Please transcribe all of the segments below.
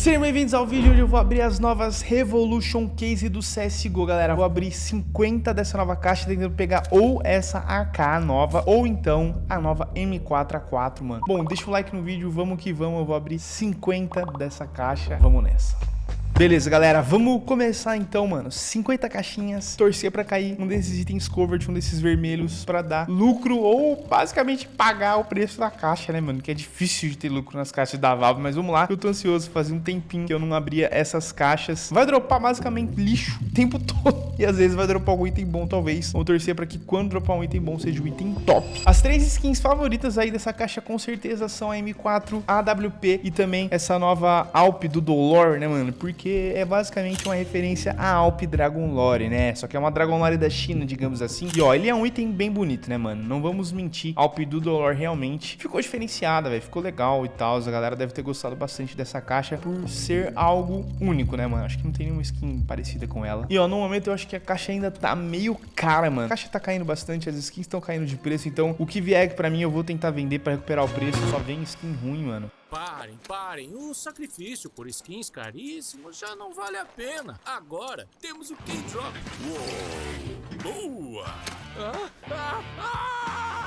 Sejam bem-vindos ao vídeo onde eu vou abrir as novas Revolution Case do CSGO, galera. Vou abrir 50 dessa nova caixa tentando pegar ou essa AK nova ou então a nova M4A4, mano. Bom, deixa o like no vídeo, vamos que vamos. Eu vou abrir 50 dessa caixa. Vamos nessa. Beleza, galera, vamos começar então, mano. 50 caixinhas, torcer pra cair um desses itens covered, um desses vermelhos Pra dar lucro ou basicamente pagar o preço da caixa, né, mano? Que é difícil de ter lucro nas caixas da Valve Mas vamos lá, eu tô ansioso, fazia um tempinho que eu não abria essas caixas. Vai dropar basicamente lixo o tempo todo. E às vezes vai dropar algum item bom, talvez. Vamos torcer pra que quando dropar um item bom seja um item top. As três skins favoritas aí dessa caixa com certeza são a M4, a AWP E também essa nova Alp do Dolor, né, mano? Porque porque é basicamente uma referência à Alp Dragon Lore, né? Só que é uma Dragon Lore da China, digamos assim. E ó, ele é um item bem bonito, né, mano? Não vamos mentir, Alp do Dolor realmente ficou diferenciada, velho. Ficou legal e tal. A galera deve ter gostado bastante dessa caixa por ser algo único, né, mano? Acho que não tem nenhuma skin parecida com ela. E ó, no momento eu acho que a caixa ainda tá meio cara, mano. A caixa tá caindo bastante, as skins estão caindo de preço. Então, o que vier pra mim, eu vou tentar vender pra recuperar o preço. Só vem skin ruim, mano. Parem, parem. O sacrifício por skins caríssimos já não vale a pena. Agora temos o K-Drop. Boa! Ah, ah, ah!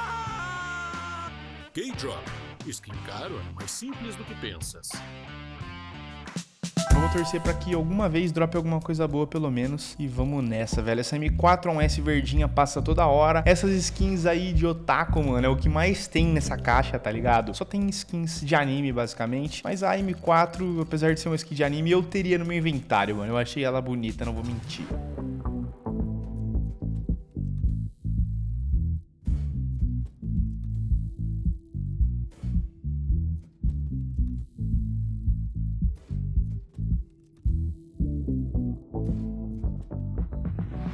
K-Drop. Skin caro é mais simples do que pensas. Vamos torcer pra que alguma vez drope alguma coisa boa, pelo menos. E vamos nessa, velho. Essa M4 verdinha passa toda hora. Essas skins aí de otaku, mano, é o que mais tem nessa caixa, tá ligado? Só tem skins de anime, basicamente. Mas a M4, apesar de ser uma skin de anime, eu teria no meu inventário, mano. Eu achei ela bonita, não vou mentir.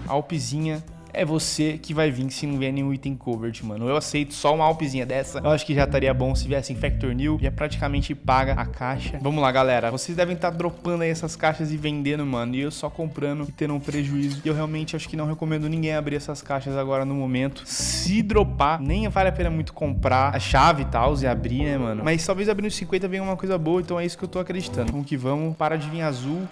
Alpezinha é você que vai vir se não vier nenhum item covered, mano. Eu aceito só uma alpezinha dessa. Eu acho que já estaria bom se viesse Infector New. Já praticamente paga a caixa. Vamos lá, galera. Vocês devem estar tá dropando aí essas caixas e vendendo, mano. E eu só comprando e tendo um prejuízo. E eu realmente acho que não recomendo ninguém abrir essas caixas agora no momento. Se dropar, nem vale a pena muito comprar a chave e tal e abrir, né, mano? Mas talvez abrindo 50 venha uma coisa boa. Então é isso que eu tô acreditando. Vamos que vamos. Para de vir azul.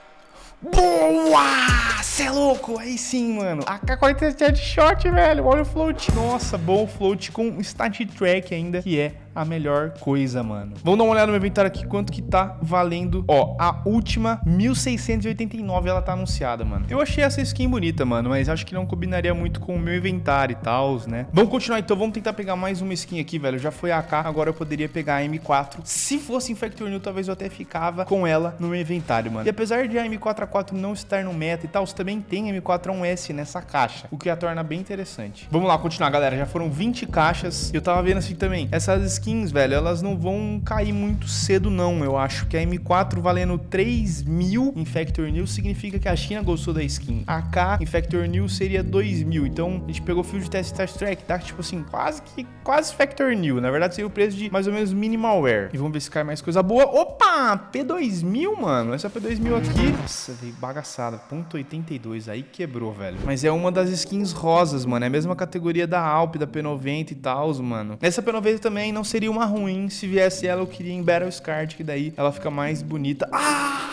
Boa! Cê é louco? Aí sim, mano. AK-47 é de shot, velho. Olha o float. Nossa, bom float com stat track ainda, que é a melhor coisa, mano. Vamos dar uma olhada no meu inventário aqui, quanto que tá valendo. Ó, a última, 1689, ela tá anunciada, mano. Eu achei essa skin bonita, mano, mas acho que não combinaria muito com o meu inventário e tal, né? Vamos continuar então, vamos tentar pegar mais uma skin aqui, velho. Já foi a AK, agora eu poderia pegar a M4. Se fosse Infector New, talvez eu até ficava com ela no meu inventário, mano. E apesar de a M4A4 não estar no meta e tal, também tem M4A1S nessa caixa, o que a torna bem interessante. Vamos lá, continuar, galera. Já foram 20 caixas. Eu tava vendo assim também, essas skins skins, velho, elas não vão cair muito cedo não, eu acho que a M4 valendo 3 mil em Factor New significa que a China gostou da skin. A K em Factor New seria 2 mil, então a gente pegou o Field Test Test Track, tá? Tipo assim, quase que, quase Factor New, na verdade seria o preço de mais ou menos Minimalware. E vamos ver se cai mais coisa boa. Opa, P2000, mano, essa P2000 aqui, nossa, veio bagaçada, ponto .82, aí quebrou, velho. Mas é uma das skins rosas, mano, é a mesma categoria da Alp, da P90 e tal, mano. Essa P90 também não sei seria uma ruim. Se viesse ela, eu queria em Battle Scar, que daí ela fica mais bonita. Ah!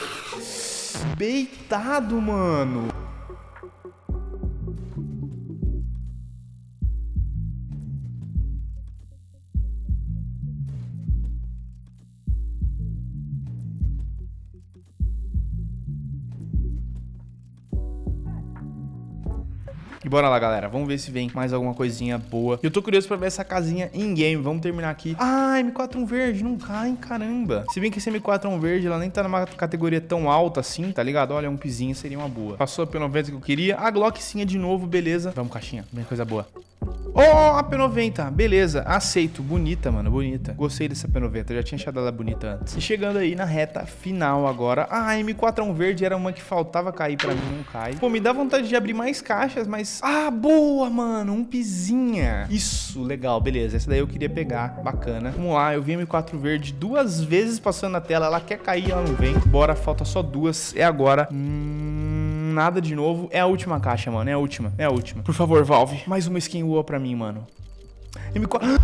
Beitado, mano. E bora lá, galera. Vamos ver se vem mais alguma coisinha boa. Eu tô curioso pra ver essa casinha in-game. Vamos terminar aqui. Ah, M4 verde. Não cai, caramba. Se bem que esse M4 verde, ela nem tá numa categoria tão alta assim, tá ligado? Olha, um pizinho seria uma boa. Passou pelo 90 que eu queria. A Glock sim é de novo, beleza. Vamos, caixinha. Bem coisa boa. Oh, a P90, beleza, aceito, bonita, mano, bonita. Gostei dessa P90, já tinha achado ela bonita antes. E chegando aí na reta final agora, ah, a M4 verde era uma que faltava cair pra mim, não cai. Pô, me dá vontade de abrir mais caixas, mas... Ah, boa, mano, um pizinha. Isso, legal, beleza, essa daí eu queria pegar, bacana. Vamos lá, eu vi a M4 verde duas vezes passando na tela, ela quer cair, ela não vem. Bora, falta só duas, é agora. Hum nada de novo. É a última caixa, mano. É a última. É a última. Por favor, Valve. Mais uma skin UA pra mim, mano. M4...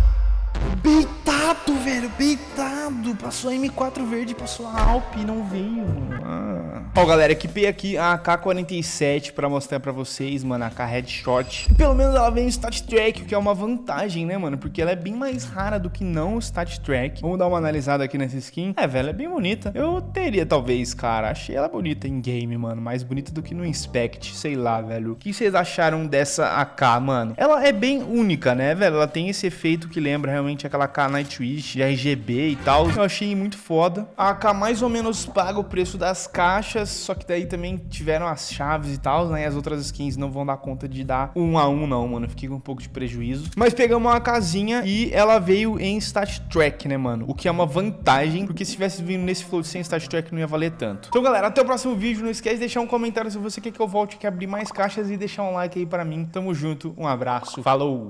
Beitado, velho. Beitado. Passou a M4 verde, passou a Alp e não veio, mano. Ó, galera, equipei aqui a AK-47 pra mostrar pra vocês, mano, a AK Headshot. Pelo menos ela vem em Stat Track, o que é uma vantagem, né, mano? Porque ela é bem mais rara do que não o Stat Track. Vamos dar uma analisada aqui nessa skin. É, velho, é bem bonita. Eu teria, talvez, cara. Achei ela bonita em game, mano. Mais bonita do que no Inspect, sei lá, velho. O que vocês acharam dessa AK, mano? Ela é bem única, né, velho? Ela tem esse efeito que lembra realmente aquela AK Nightwish RGB e tal. Eu achei muito foda. A AK mais ou menos paga o preço das caixas, só que daí também tiveram as chaves e tal, né? E as outras skins não vão dar conta de dar um a um, não, mano. Fiquei com um pouco de prejuízo. Mas pegamos uma casinha e ela veio em Stat Track, né, mano? O que é uma vantagem, porque se tivesse vindo nesse float sem Stat Track não ia valer tanto. Então, galera, até o próximo vídeo. Não esquece de deixar um comentário se você quer que eu volte, quer abrir mais caixas e deixar um like aí pra mim. Tamo junto, um abraço, falou!